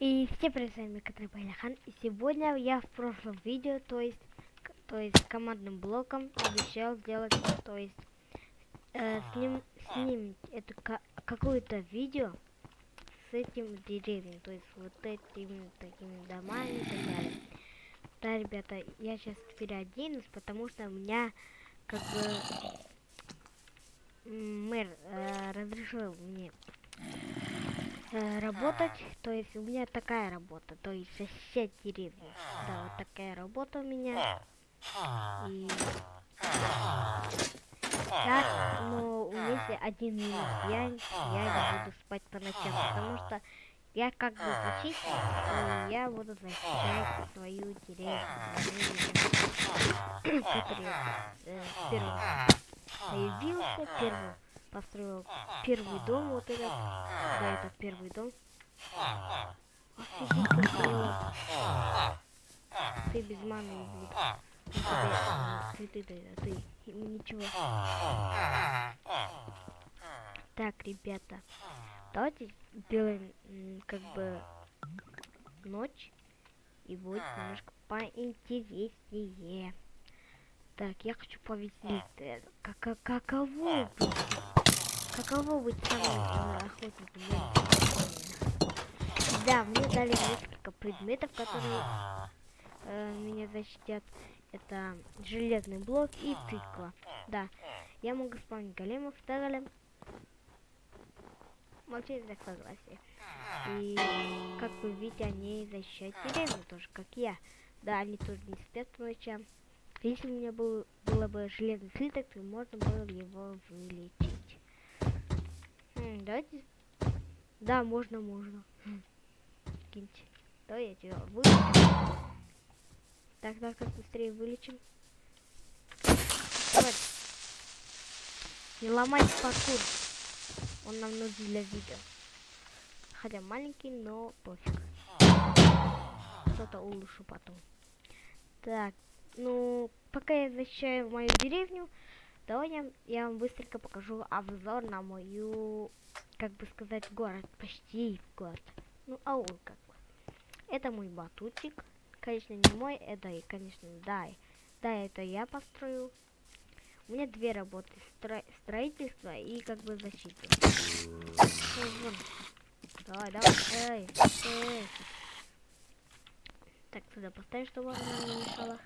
И все привет, вами Катрин Байляхан. И сегодня я в прошлом видео, то есть, то есть командным блоком обещал сделать, то есть, э, сним, снимать это ка- какое-то видео с этим деревьям, то есть вот этими такими домами и так далее. Да, ребята, я сейчас переоденусь, потому что у меня как бы мэр э, разрешил мне э, работать, то есть у меня такая работа, то есть сосед деревни. Да, вот такая работа у меня. И так, но у меня есть один минус. Я, я не буду спать по ночам, потому что я как бы зачистил, и я буду защищать свою деревню, которая э, первым появился, первым построил первый дом, вот этот, да, это первый дом. Офигеть, как мило. Ты без маны, блин. Ну, Цветы дай, а ты ему ничего. Так, ребята, давайте сделаем м, как бы ночь и будет немножко поинтереснее. Так, я хочу повеселить. э, Как, как- каково? Каково быть самым э, охотником? Да, мне дали несколько предметов, которые э, меня защитят. Это железный блок и тыква. Да, я могу спавнить големов, да, голем? Молчите так согласие. И как вы видите, они защищают деревню тоже, как я. Да, они тоже не спят по ночам. Если у меня был, было бы железный слиток, то можно было его вылечить. М, давайте... Да, можно, можно. Хм. Киньте. Давай я тебя вылечу. Так, так, как быстрее вылечим. Давай. Не ломай паркур. Он нам нужен для видео. Хотя маленький, но пофиг. Что-то улучшу потом. Так, ну, пока я защищаю мою деревню, давай я, вам быстренько покажу обзор на мою, как бы сказать, город. Почти город. Ну, аул как бы. Это мой батутик. Конечно, не мой, это, и, конечно, да. Да, это я построил. У меня две работы. стро- строительство и как бы защита. Давай, давай. Эй, эй. Так, сюда поставь, чтобы она не мешала.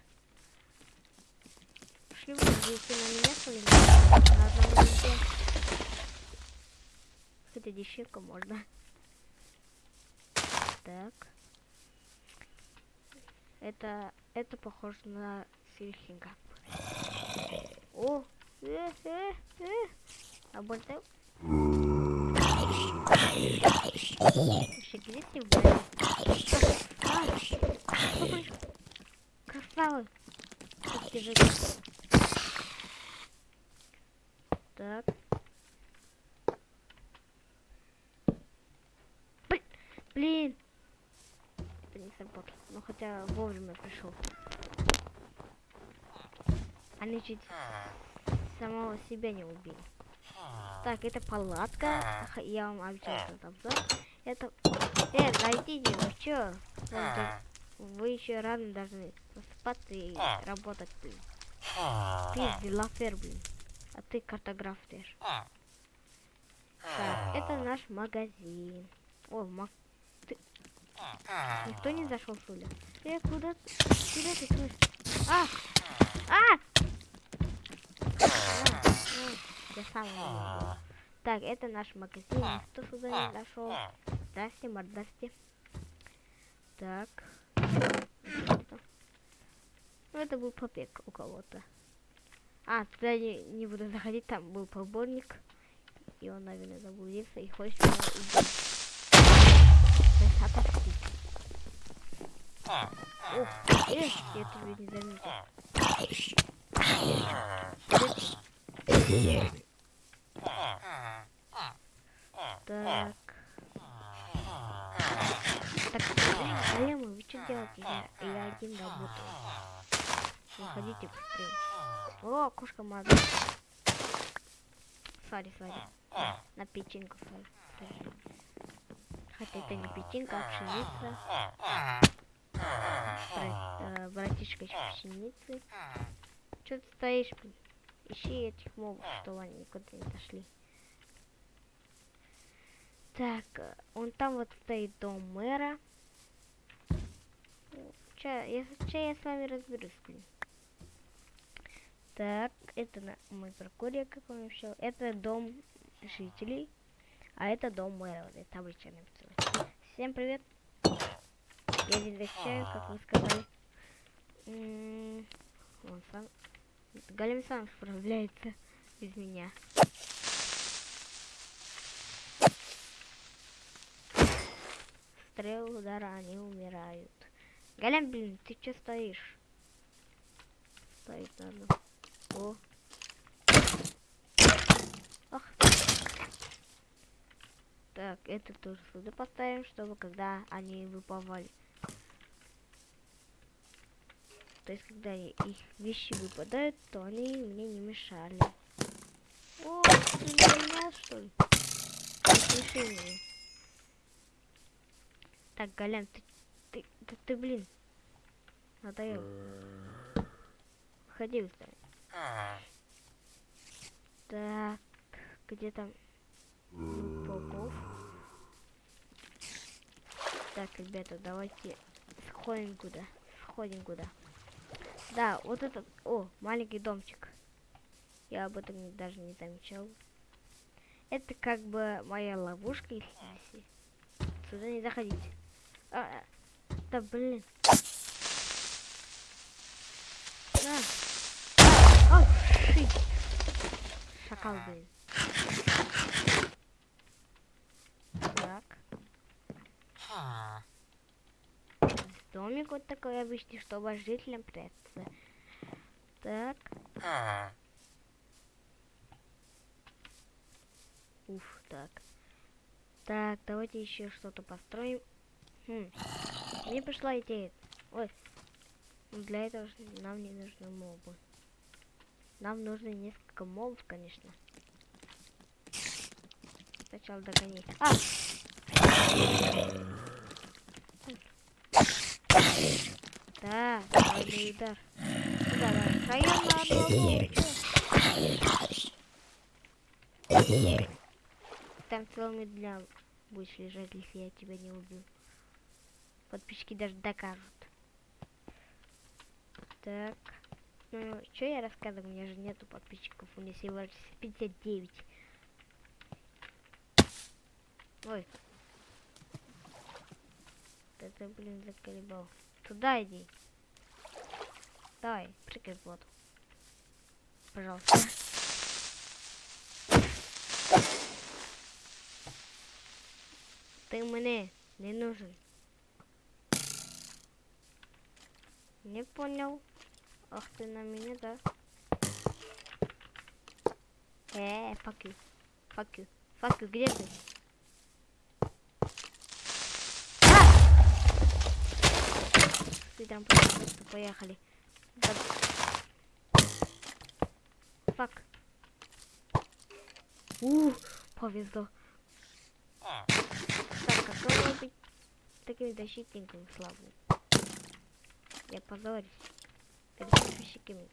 Пошли вы, если на меня ли? На одном месте. Хотя дещерку можно. Так. Это, это похоже на сельхинга. О, э, э, э. А больше... А? Красавы. Же. Так. Бл- Блин. Это не сработало. Ну хотя вовремя пришел. Они чуть самого себя не убили. Так, это палатка. Я вам обещал этот обзор. Это... Э, зайдите, вы чё? Вы еще рано должны просыпаться и работать, блин. Ты дилафер, блин. А ты картограф też. Так, это наш магазин. О, маг... Ты... Никто не зашел, что ли? Э, куда ты? Куда ты, слышь? А! А! Я сам. Так, это наш магазин. Кто сюда не зашел? Здрасте, мордасте. Так. Ну, это был побег у кого-то. А, туда не, не буду заходить, там был поборник. И он, наверное, заблудился и хочет меня убить. Ух, эх, я тебя не заметил. Так. Так, блин, големы, вы что делаете? Я, я один работаю. Выходите быстрее. О, кошка мазает. Sorry, sorry. На печеньку sorry. Хотя это не печенька, а пшеница. Бра- э, братишка из пшеницы. Че ты стоишь, блин? Ищи этих мобов, чтобы они никуда не дошли. Так, э, вон там вот стоит дом мэра. Че, я, я с вами разберусь, блин. Так, это на, мой прокурье, как он вообще. Это дом жителей, а это дом мэра. Вот эта табличка написала. Всем привет. Я здесь защищаю, как вы сказали. Он сам... Галим сам справляется без меня. Стрел удара, они умирают. Галям, блин, ты чё стоишь? Стоит надо. О. Ах. Так, это тоже сюда поставим, чтобы когда они выпавали. То есть, когда их вещи выпадают, то они мне не мешали. О, ты не понял, что ли? Меня. Так, Галян, ты, ты, да ты, блин, надоел. Ходи Так, где там Попов? Так, ребята, давайте сходим куда. Сходим куда. Да, вот этот, о, маленький домчик. Я об этом даже не замечал. Это как бы моя ловушка, если, сюда не заходить. А, а, да блин. На. Ой, ши. Блин. Так. Домик вот такой обычный, чтобы жителям прятаться. Так. Уф, так. Так, давайте еще что-то построим. Хм. Мне пришла идея. Ой. Для этого нам не нужны мобы. Нам нужно несколько мобов, конечно. Сначала догони. А! Да, сильный удар. Чё? Там целыми дня будешь лежать, если я тебя не убью. Подписчики даже докажут. Так. Ну, что я рассказываю? У меня же нету подписчиков. У меня всего лишь 59. Ой. Ты, блин, заколебал. Туда иди. Давай, прыгай в воду. Пожалуйста. Ты мне не нужен. Не понял. Ах ты на меня, да? Э, fuck you. Fuck you. Fuck you, где ты? Ты там просто поехали. Фак. У, повезло. Так, какой быть таким защитником славным? Я позорюсь перед подписчиками.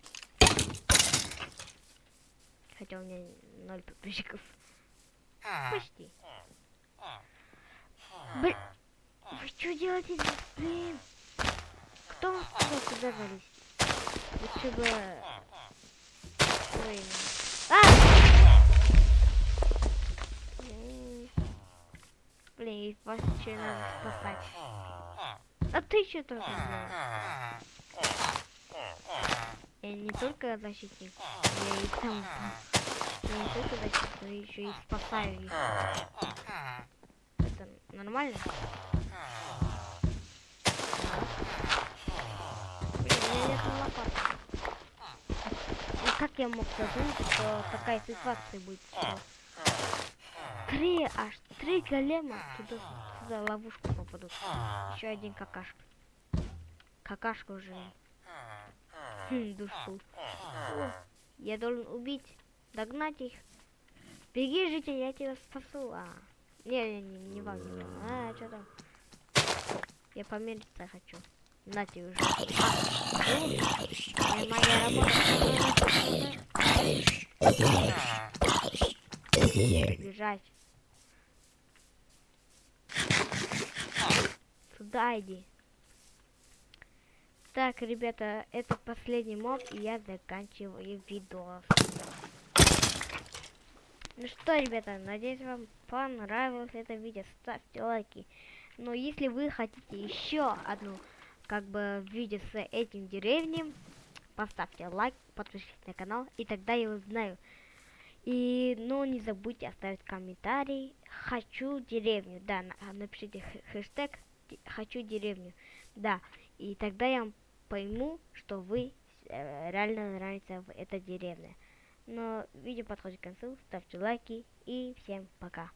Хотя у меня ноль подписчиков. Почти. Блин, вы что делаете здесь? Блин. Кто сказал сюда залезть? Лучше бы... Ой. А! Блин, их вообще надо спасать. А ты что делаешь? Я не только защитник, я и там... Я не только защитник, но еще и спасаю. Это нормально? Блин, у меня нет лопаты. Как я мог задумать, что такая ситуация будет? Три, аж три голема туда, туда ловушку попадут. Еще один какашка. Какашка уже. Хм, душу. Я должен убить, догнать их. Беги, житель, я тебя спасу. А, Не, не, не, не вам. А, что там? Я помериться хочу. На тебе уже. А, моя работа. Бежать. Сюда иди. Так, ребята, это последний моб, и я заканчиваю видос. Ну что, ребята, надеюсь, вам понравилось это видео. Ставьте лайки. Но если вы хотите еще одну, как бы, видео с этим деревнем, поставьте лайк, подпишитесь на канал, и тогда я узнаю. И, ну, не забудьте оставить комментарий. Хочу деревню. Да, напишите хэштег хочу деревню. Да, и тогда я пойму, что вы э, реально нравится эта деревня. Но видео подходит к концу, ставьте лайки и всем пока.